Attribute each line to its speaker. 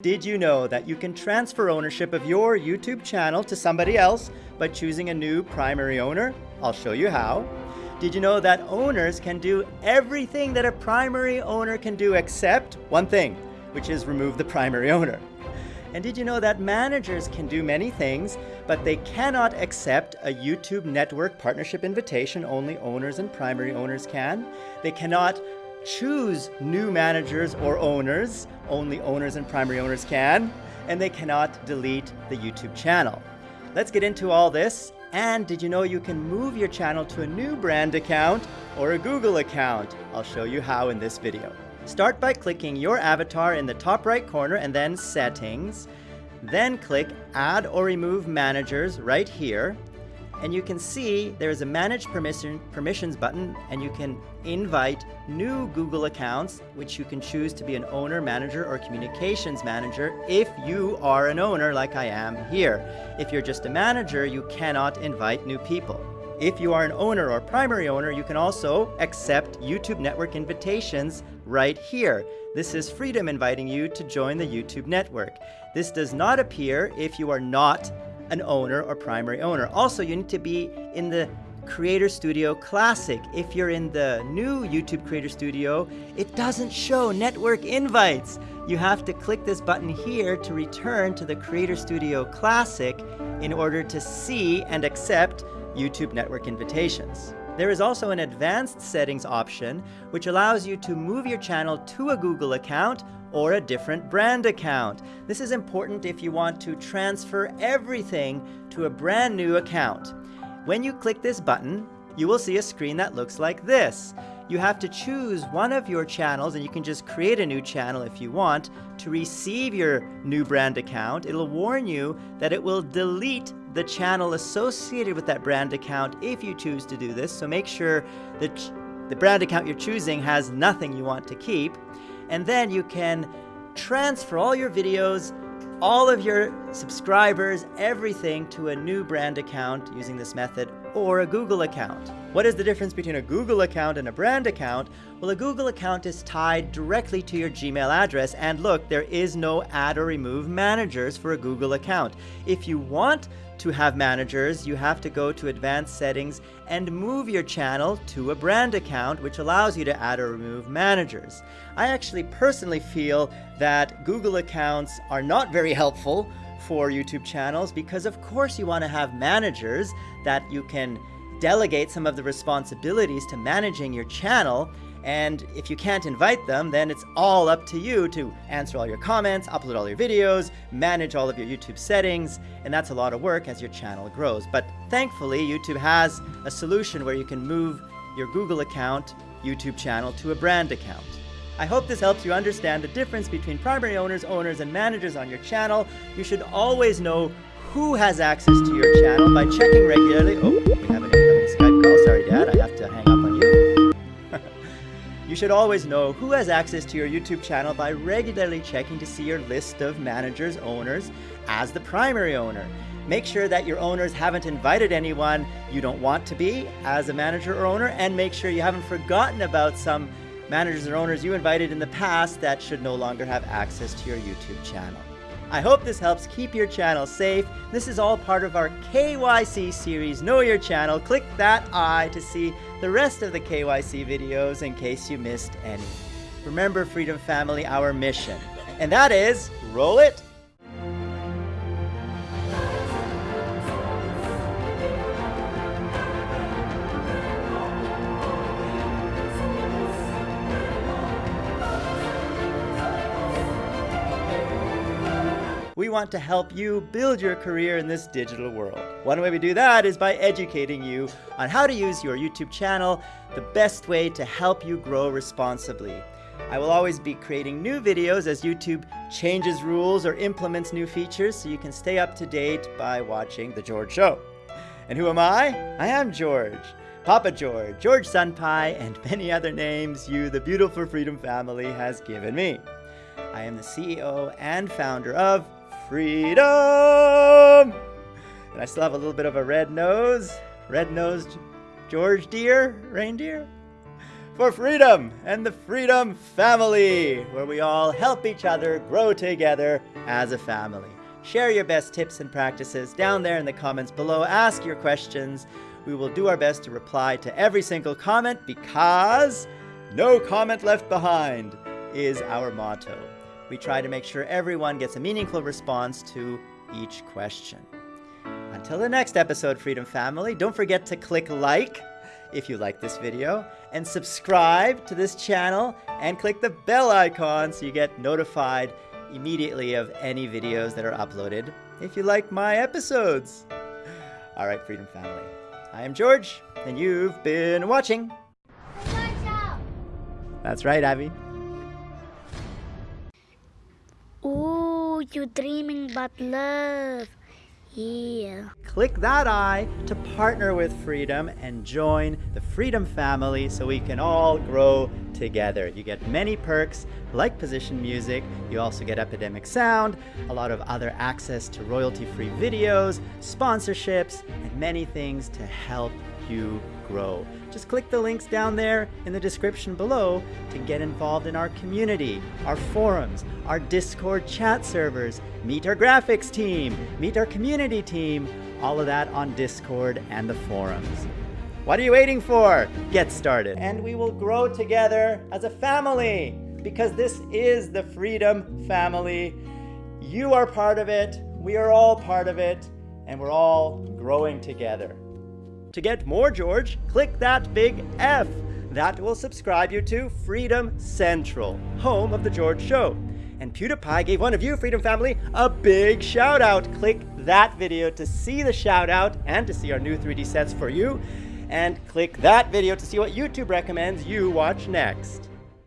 Speaker 1: Did you know that you can transfer ownership of your YouTube channel to somebody else by choosing a new primary owner? I'll show you how. Did you know that owners can do everything that a primary owner can do except one thing, which is remove the primary owner? And did you know that managers can do many things, but they cannot accept a YouTube network partnership invitation, only owners and primary owners can. They cannot choose new managers or owners, only owners and primary owners can, and they cannot delete the YouTube channel. Let's get into all this. And did you know you can move your channel to a new brand account or a Google account? I'll show you how in this video. Start by clicking your avatar in the top right corner and then settings. Then click add or remove managers right here and you can see there's a manage permission, permissions button and you can invite new Google accounts which you can choose to be an owner, manager, or communications manager if you are an owner like I am here. If you're just a manager, you cannot invite new people. If you are an owner or primary owner, you can also accept YouTube network invitations right here. This is Freedom inviting you to join the YouTube network. This does not appear if you are not an owner or primary owner. Also, you need to be in the Creator Studio Classic. If you're in the new YouTube Creator Studio, it doesn't show network invites. You have to click this button here to return to the Creator Studio Classic in order to see and accept YouTube network invitations. There is also an advanced settings option, which allows you to move your channel to a Google account or a different brand account. This is important if you want to transfer everything to a brand new account. When you click this button, you will see a screen that looks like this. You have to choose one of your channels, and you can just create a new channel if you want, to receive your new brand account. It'll warn you that it will delete the channel associated with that brand account if you choose to do this. So make sure that the brand account you're choosing has nothing you want to keep and then you can transfer all your videos, all of your subscribers, everything to a new brand account using this method or a Google account. What is the difference between a Google account and a brand account? Well, a Google account is tied directly to your Gmail address. And look, there is no add or remove managers for a Google account. If you want to have managers, you have to go to advanced settings and move your channel to a brand account, which allows you to add or remove managers. I actually personally feel that Google accounts are not very helpful for YouTube channels because of course you want to have managers that you can delegate some of the responsibilities to managing your channel and if you can't invite them, then it's all up to you to answer all your comments, upload all your videos, manage all of your YouTube settings, and that's a lot of work as your channel grows. But thankfully, YouTube has a solution where you can move your Google account, YouTube channel to a brand account. I hope this helps you understand the difference between primary owners, owners, and managers on your channel. You should always know who has access to your channel by checking regularly. Oh, we have an incoming Skype call. Sorry, Dad, I have to hang up on you. you should always know who has access to your YouTube channel by regularly checking to see your list of managers, owners, as the primary owner. Make sure that your owners haven't invited anyone you don't want to be as a manager or owner, and make sure you haven't forgotten about some managers or owners you invited in the past that should no longer have access to your YouTube channel. I hope this helps keep your channel safe. This is all part of our KYC series, Know Your Channel. Click that I to see the rest of the KYC videos in case you missed any. Remember, Freedom Family, our mission. And that is, roll it We want to help you build your career in this digital world. One way we do that is by educating you on how to use your YouTube channel the best way to help you grow responsibly. I will always be creating new videos as YouTube changes rules or implements new features so you can stay up to date by watching The George Show. And who am I? I am George. Papa George, George Sunpie, and many other names you, the beautiful Freedom family, has given me. I am the CEO and founder of freedom! And I still have a little bit of a red nose, red-nosed George deer, reindeer. for freedom and the Freedom Family, where we all help each other grow together as a family. Share your best tips and practices down there in the comments below. Ask your questions. We will do our best to reply to every single comment because no comment left behind is our motto. We try to make sure everyone gets a meaningful response to each question. Until the next episode, Freedom Family, don't forget to click like if you like this video and subscribe to this channel and click the bell icon so you get notified immediately of any videos that are uploaded if you like my episodes. All right, Freedom Family. I am George, and you've been watching. That's right, Abby.
Speaker 2: You dreaming about love. Yeah.
Speaker 1: Click that eye to partner with Freedom and join the Freedom family so we can all grow together. You get many perks like position music, you also get Epidemic Sound, a lot of other access to royalty-free videos, sponsorships, and many things to help you grow. Just click the links down there in the description below to get involved in our community, our forums, our Discord chat servers, meet our graphics team, meet our community team, all of that on Discord and the forums. What are you waiting for? Get started. And we will grow together as a family because this is the Freedom Family. You are part of it, we are all part of it, and we're all growing together. To get more George, click that big F. That will subscribe you to Freedom Central, home of The George Show. And PewDiePie gave one of you, Freedom Family, a big shout out. Click that video to see the shout out and to see our new 3D sets for you. And click that video to see what YouTube recommends you watch next.